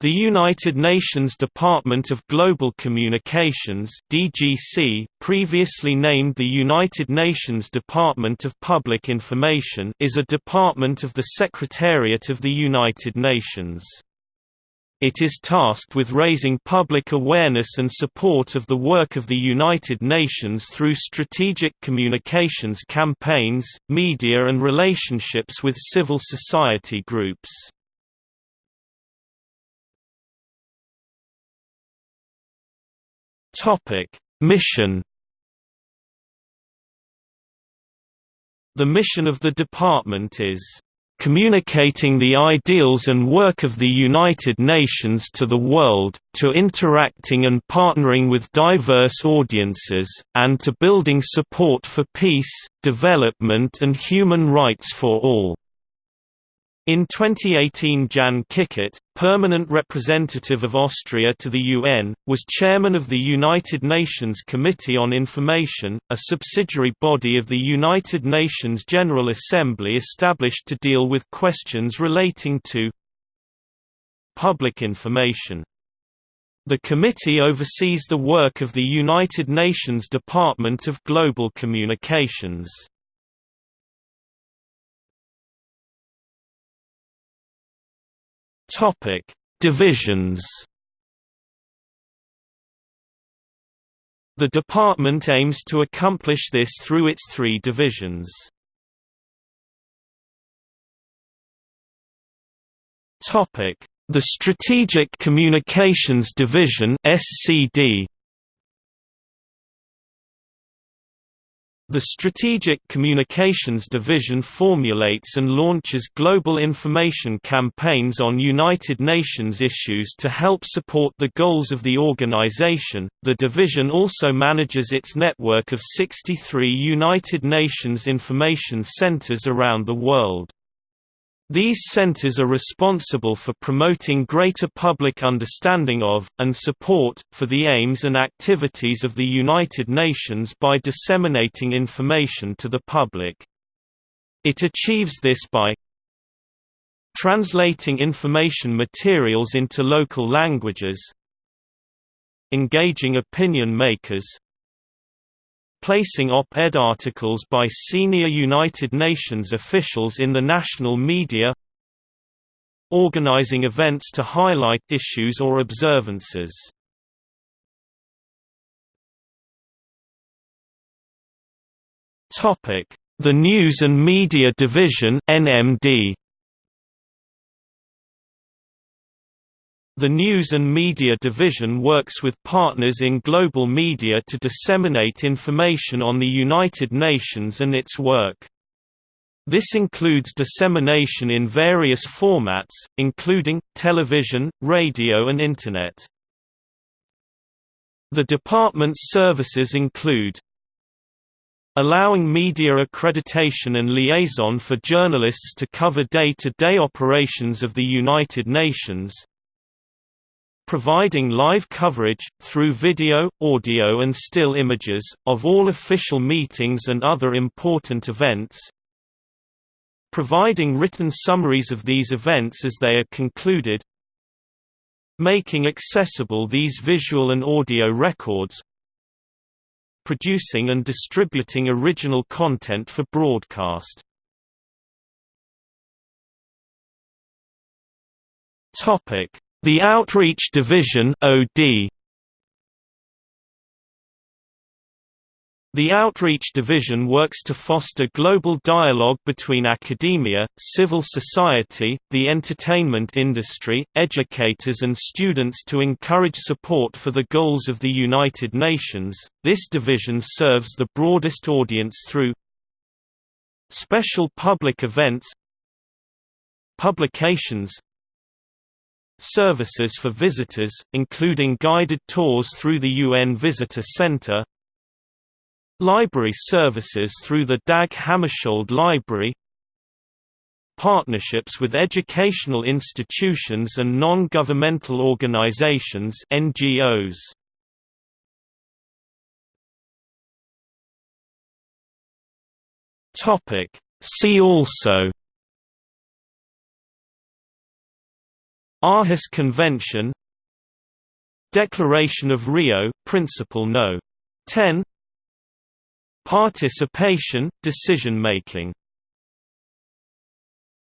The United Nations Department of Global Communications (DGC), previously named the United Nations Department of Public Information, is a department of the Secretariat of the United Nations. It is tasked with raising public awareness and support of the work of the United Nations through strategic communications campaigns, media and relationships with civil society groups. Topic: Mission The mission of the department is communicating the ideals and work of the United Nations to the world, to interacting and partnering with diverse audiences, and to building support for peace, development and human rights for all. In 2018 Jan Kickert, permanent representative of Austria to the UN, was chairman of the United Nations Committee on Information, a subsidiary body of the United Nations General Assembly established to deal with questions relating to public information. The committee oversees the work of the United Nations Department of Global Communications. Topic: Divisions. The department aims to accomplish this through its three divisions. Topic: The Strategic Communications Division (SCD). The Strategic Communications Division formulates and launches global information campaigns on United Nations issues to help support the goals of the organization. The division also manages its network of 63 United Nations information centers around the world. These centers are responsible for promoting greater public understanding of, and support, for the aims and activities of the United Nations by disseminating information to the public. It achieves this by translating information materials into local languages engaging opinion makers placing op-ed articles by senior United Nations officials in the national media organizing events to highlight issues or observances. The News and Media Division NMD The News and Media Division works with partners in global media to disseminate information on the United Nations and its work. This includes dissemination in various formats, including, television, radio and Internet. The department's services include allowing media accreditation and liaison for journalists to cover day-to-day -day operations of the United Nations, providing live coverage, through video, audio and still images, of all official meetings and other important events. Providing written summaries of these events as they are concluded. Making accessible these visual and audio records. Producing and distributing original content for broadcast. Topic the Outreach Division OD The Outreach Division works to foster global dialogue between academia, civil society, the entertainment industry, educators and students to encourage support for the goals of the United Nations. This division serves the broadest audience through special public events, publications, Services for visitors, including guided tours through the UN Visitor Center Library services through the Dag Hammarskjöld Library Partnerships with educational institutions and non-governmental organizations NGOs. See also Aarhus Convention Declaration of Rio Principle No. 10 Participation, decision making